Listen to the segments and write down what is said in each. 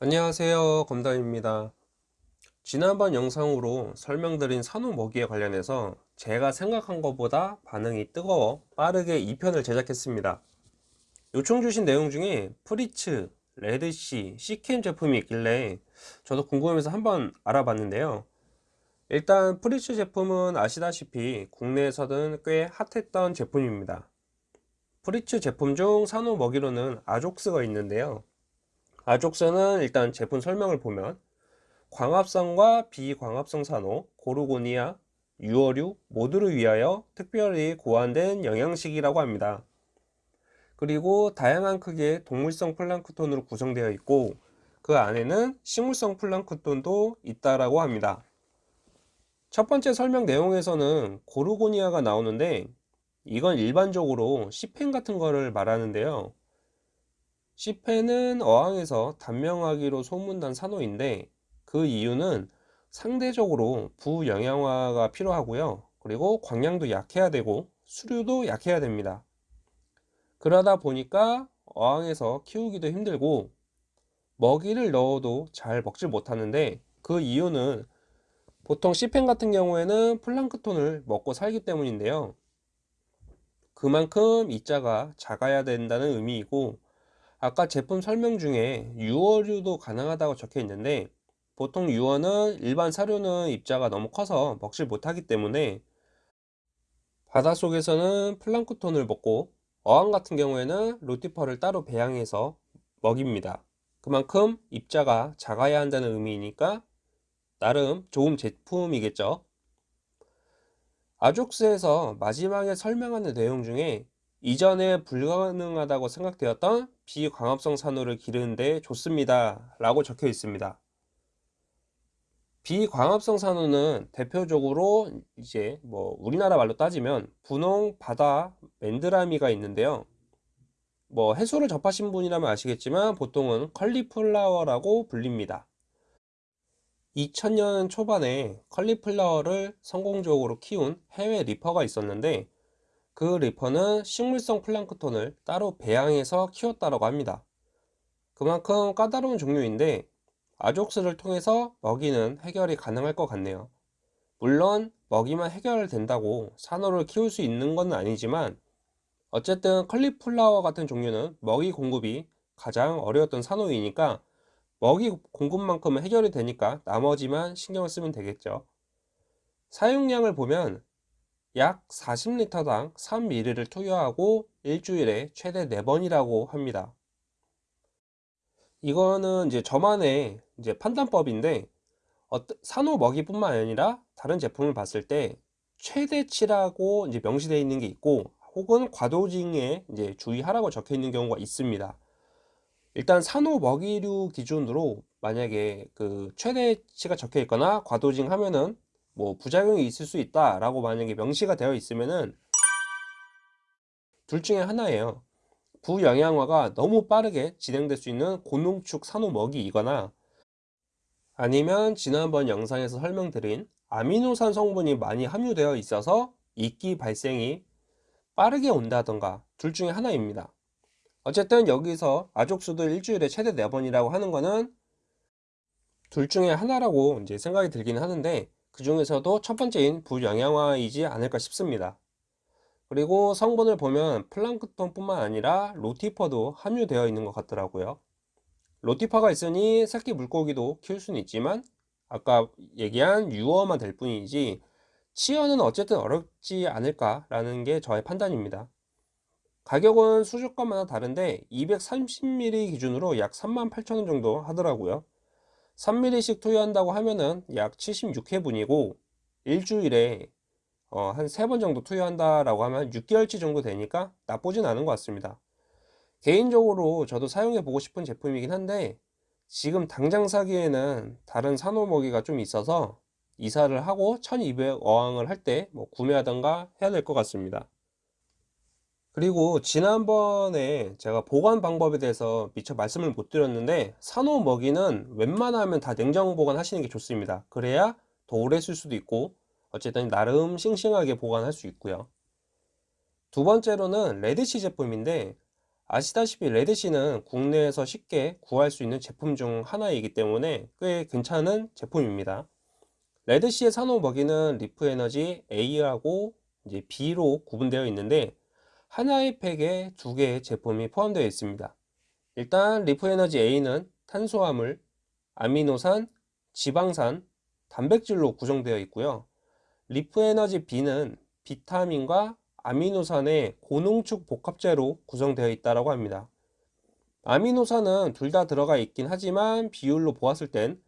안녕하세요 검담입니다. 지난번 영상으로 설명드린 산호 먹이에 관련해서 제가 생각한 것보다 반응이 뜨거워 빠르게 2편을 제작했습니다. 요청 주신 내용 중에 Fritz, Red Sea, Seachem 제품이 있길래 저도 궁금해서 한번 알아봤는데요. 일단 Fritz 제품은 아시다시피 국내에서는 꽤 핫했던 제품입니다. Fritz 제품 중 산호 먹이로는 Azoox가 있는데요 아족스는 일단 제품 설명을 보면 광합성과 비광합성 산호, gorgonia, 유어류 모두를 위하여 특별히 고안된 영양식이라고 합니다. 그리고 다양한 크기의 동물성 플랑크톤으로 구성되어 있고 그 안에는 식물성 플랑크톤도 있다라고 합니다. 첫 번째 설명 내용에서는 gorgonia가 나오는데 이건 일반적으로 시펜 같은 거를 말하는데요. 시페는 어항에서 단명하기로 소문난 산호인데 그 이유는 상대적으로 부영양화가 필요하고요. 그리고 광량도 약해야 되고 수류도 약해야 됩니다. 그러다 보니까 어항에서 키우기도 힘들고 먹이를 넣어도 잘 먹질 못하는데 그 이유는 보통 시펜 같은 경우에는 플랑크톤을 먹고 살기 때문인데요. 그만큼 입자가 작아야 된다는 의미이고 아까 제품 설명 중에 유어류도 가능하다고 적혀 있는데 보통 유어는 일반 사료는 입자가 너무 커서 먹질 못하기 때문에 바닷속에서는 플랑크톤을 먹고 어항 같은 경우에는 로티퍼를 따로 배양해서 먹입니다. 그만큼 입자가 작아야 한다는 의미이니까 나름 좋은 제품이겠죠. 아족스에서 마지막에 설명하는 내용 중에 이전에 불가능하다고 생각되었던 비광합성 산호를 기르는데 좋습니다. 라고 적혀 있습니다. 비광합성 산호는 대표적으로 이제 뭐 우리나라 말로 따지면 분홍 바다 맨드라미가 있는데요. 뭐 해수를 접하신 분이라면 아시겠지만 보통은 cauliflower라고 불립니다. 2000년 초반에 cauliflower를 성공적으로 키운 해외 reefer가 있었는데 그 reefer는 식물성 플랑크톤을 따로 배양해서 키웠다고 합니다. 그만큼 까다로운 종류인데 아족스를 통해서 먹이는 해결이 가능할 것 같네요. 물론 먹이만 해결된다고 산호를 키울 수 있는 건 아니지만 어쨌든 컬리플라워 같은 종류는 먹이 공급이 가장 어려웠던 산호이니까 먹이 공급만큼은 해결이 되니까 나머지만 신경을 쓰면 되겠죠. 사용량을 보면 약 40리터당 3ml를 투여하고 일주일에 최대 4번이라고 합니다. 이거는 이제 저만의 이제 판단법인데 산호 먹이뿐만 아니라 다른 제품을 봤을 때 최대치라고 이제 명시되어 있는 게 있고 혹은 과도징에 이제 주의하라고 적혀 있는 경우가 있습니다. 일단 산호 먹이류 기준으로 만약에 그 최대치가 적혀 있거나 과도징 하면은 뭐 부작용이 있을 수 있다 라고 만약에 명시가 되어 있으면은 둘 중에 하나예요. 부영양화가 너무 빠르게 진행될 수 있는 고농축 산호 먹이이거나 아니면 지난번 영상에서 설명드린 아미노산 성분이 많이 함유되어 있어서 이끼 발생이 빠르게 온다던가 둘 중에 하나입니다. 어쨌든 여기서 아족수도 일주일에 최대 4번이라고 하는 거는 둘 중에 하나라고 이제 생각이 들긴 하는데 그 중에서도 첫 번째인 부영양화이지 않을까 싶습니다. 그리고 성분을 보면 플랑크톤 뿐만 아니라 로티퍼도 함유되어 있는 것 같더라고요. 로티퍼가 있으니 새끼 물고기도 키울 수는 있지만 아까 얘기한 유어만 될 뿐이지 치어는 어쨌든 어렵지 않을까 라는 게 저의 판단입니다. 가격은 수족관마다 다른데 230ml 기준으로 약 38,000원 정도 하더라고요. 3mm씩 투여한다고 하면은 약 76회분이고 일주일에 어, 한 3번 정도 투여한다라고 하면 6개월치 정도 되니까 나쁘진 않은 것 같습니다. 개인적으로 저도 사용해 보고 싶은 제품이긴 한데 지금 당장 사기에는 다른 산호먹이가 좀 있어서 이사를 하고 1200 어항을 할 때 뭐 구매하던가 해야 될 것 같습니다. 그리고 지난번에 제가 보관 방법에 대해서 미처 말씀을 못 드렸는데 산호 먹이는 웬만하면 다 냉장 보관 하시는 게 좋습니다 그래야 더 오래 쓸 수도 있고 어쨌든 나름 싱싱하게 보관할 수 있고요 두 번째로는 Red Sea 제품인데 아시다시피 Red Sea는 국내에서 쉽게 구할 수 있는 제품 중 하나이기 때문에 꽤 괜찮은 제품입니다. Red Sea의 산호 먹이는 Reef Energy A하고 이제 B로 구분되어 있는데 하나의 팩에 두 개의 제품이 포함되어 있습니다. 일단 Reef Energy A는 탄수화물, 아미노산, 지방산, 단백질로 구성되어 있고요. Reef Energy B는 비타민과 아미노산의 고농축 복합제로 구성되어 있다고 합니다. 아미노산은 둘 다 들어가 있긴 하지만 비율로 보았을 땐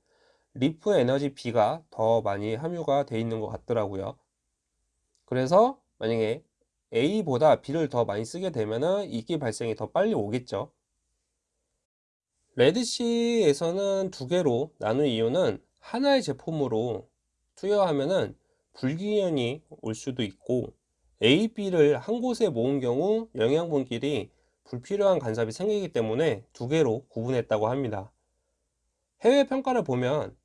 Reef Energy B가 더 많이 함유가 되어 있는 것 같더라고요. 그래서 만약에 A보다 B를 더 많이 쓰게 되면 이끼 발생이 더 빨리 오겠죠. Red Sea에서는 두 개로 나눈 이유는 하나의 제품으로 투여하면은 불균형이 올 수도 있고 A, B를 한 곳에 모은 경우 영양분끼리 불필요한 간섭이 생기기 때문에 두 개로 구분했다고 합니다. 해외 평가를 보면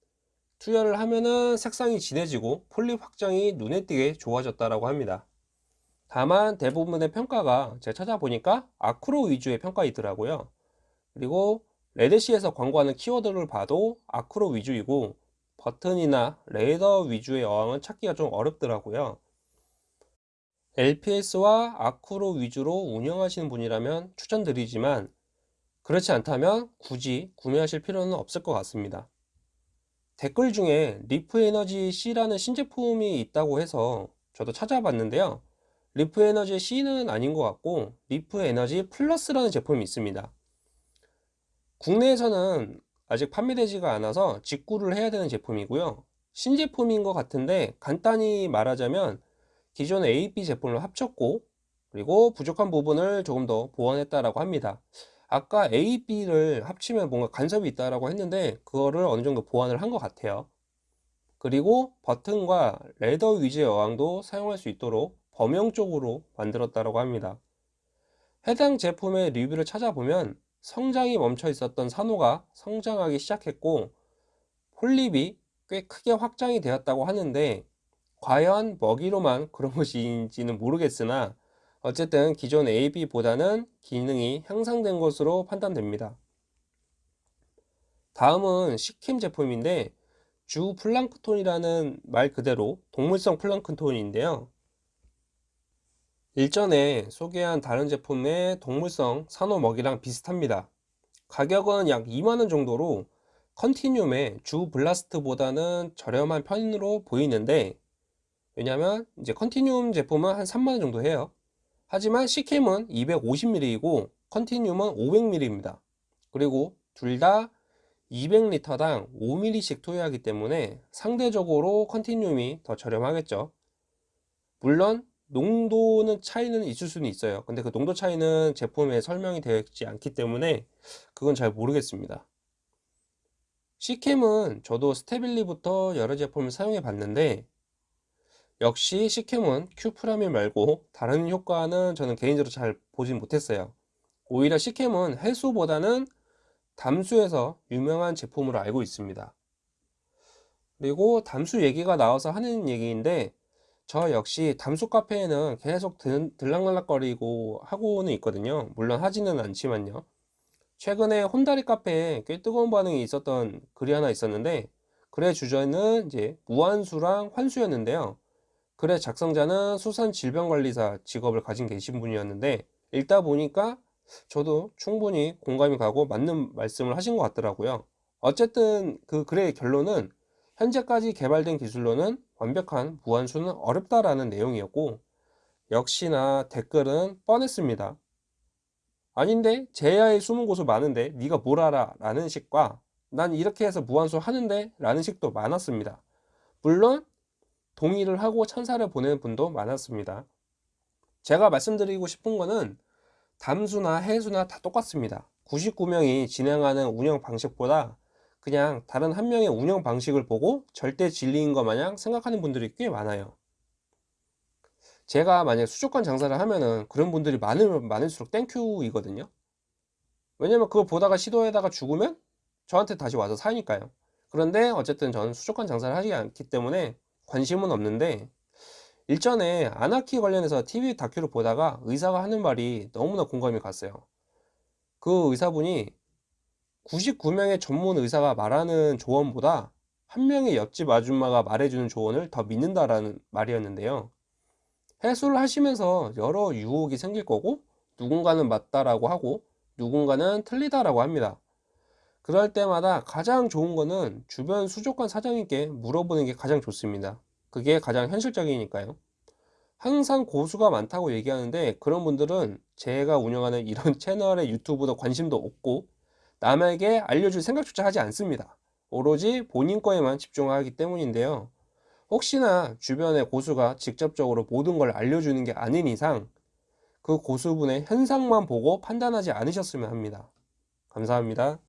투여를 하면은 색상이 진해지고 폴립 확장이 눈에 띄게 좋아졌다고 합니다. 다만 대부분의 평가가 제가 찾아보니까 아크로 위주의 평가이더라고요. 그리고 레드시에서 광고하는 키워드를 봐도 아크로 위주이고 버튼이나 leather 위주의 어항은 찾기가 좀 어렵더라고요. LPS와 acro 위주로 운영하시는 분이라면 추천드리지만 그렇지 않다면 굳이 구매하실 필요는 없을 것 같습니다. 댓글 중에 Reef Energy C라는 신제품이 있다고 해서 저도 찾아봤는데요. Reef Energy C는 아닌 것 같고 Reef Energy Plus라는 제품이 있습니다. 국내에서는 아직 판매되지가 않아서 직구를 해야 되는 제품이고요. 신제품인 것 같은데 간단히 말하자면 기존 AP 제품을 합쳤고 그리고 부족한 부분을 조금 더 보완했다라고 합니다. 아까 A, B를 합치면 뭔가 간섭이 있다라고 했는데 그거를 어느 정도 보완을 한 것 같아요. 그리고 버튼과 레더 위즈의 어항도 사용할 수 있도록 범용적으로 만들었다고 합니다. 해당 제품의 리뷰를 찾아보면 성장이 멈춰 있었던 산호가 성장하기 시작했고 폴립이 꽤 크게 확장이 되었다고 하는데 과연 먹이로만 그런 것인지는 모르겠으나 어쨌든 기존 AB보다는 기능이 향상된 것으로 판단됩니다. 다음은 시킴 제품인데 주 플랑크톤이라는 말 그대로 동물성 플랑크톤인데요. 일전에 소개한 다른 제품의 동물성 산호 먹이랑 비슷합니다. 가격은 약 2만원 정도로 컨티늄의 주 블라스트보다는 저렴한 편으로 보이는데 왜냐면 이제 컨티늄 제품은 한 3만원 정도 해요. 하지만 C캠은 250ml이고 컨티늄은 500ml입니다. 그리고 둘 다 200L당 5ml씩 투여하기 때문에 상대적으로 컨티늄이 더 저렴하겠죠. 물론 농도는 차이는 있을 수는 있어요. 근데 그 농도 차이는 제품에 설명이 되어 있지 않기 때문에 그건 잘 모르겠습니다. C캠은 저도 스테빌리부터 여러 제품을 사용해 봤는데 역시 C캠은 큐프라밀 말고 다른 효과는 저는 개인적으로 잘 보진 못했어요. 오히려 C캠은 해수보다는 담수에서 유명한 제품으로 알고 있습니다. 그리고 담수 얘기가 나와서 하는 얘기인데 저 역시 담수 카페에는 계속 들, 들락날락거리고 하고는 있거든요. 물론 하지는 않지만요. 최근에 혼다리 카페에 꽤 뜨거운 반응이 있었던 글이 하나 있었는데 글의 주제는 이제 무한수랑 환수였는데요. 글의 작성자는 수산질병관리사 직업을 가진 계신 분이었는데 읽다 보니까 저도 충분히 공감이 가고 맞는 말씀을 하신 것 같더라고요. 어쨌든 그 글의 결론은 현재까지 개발된 기술로는 완벽한 무한수는 어렵다라는 내용이었고 역시나 댓글은 뻔했습니다. 아닌데 제야의 숨은 곳은 많은데 네가 뭘 알아 라는 식과 난 이렇게 해서 무한수 하는데 라는 식도 많았습니다. 물론 동의를 하고 천사를 보내는 분도 많았습니다. 제가 말씀드리고 싶은 거는 담수나 해수나 다 똑같습니다. 99명이 진행하는 운영 방식보다 그냥 다른 한 명의 운영 방식을 보고 절대 진리인 것 마냥 생각하는 분들이 꽤 많아요. 제가 만약 수족관 장사를 하면은 그런 분들이 많으면 많을수록 땡큐이거든요. 왜냐면 그걸 보다가 시도하다가 죽으면 저한테 다시 와서 사니까요. 그런데 어쨌든 저는 수족관 장사를 하지 않기 때문에 관심은 없는데 일전에 아나키 관련해서 TV 다큐를 보다가 의사가 하는 말이 너무나 공감이 갔어요. 그 의사분이 99명의 전문 의사가 말하는 조언보다 한 명의 옆집 아줌마가 말해주는 조언을 더 믿는다라는 말이었는데요. 해수를 하시면서 여러 유혹이 생길 거고 누군가는 맞다라고 하고 누군가는 틀리다라고 합니다. 그럴 때마다 가장 좋은 거는 주변 수족관 사장님께 물어보는 게 가장 좋습니다. 그게 가장 현실적이니까요. 항상 고수가 많다고 얘기하는데 그런 분들은 제가 운영하는 이런 채널의 유튜브도 관심도 없고 남에게 알려줄 생각조차 하지 않습니다. 오로지 본인 거에만 집중하기 때문인데요. 혹시나 주변의 고수가 직접적으로 모든 걸 알려주는 게 아닌 이상 그 고수분의 현상만 보고 판단하지 않으셨으면 합니다. 감사합니다.